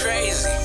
crazy.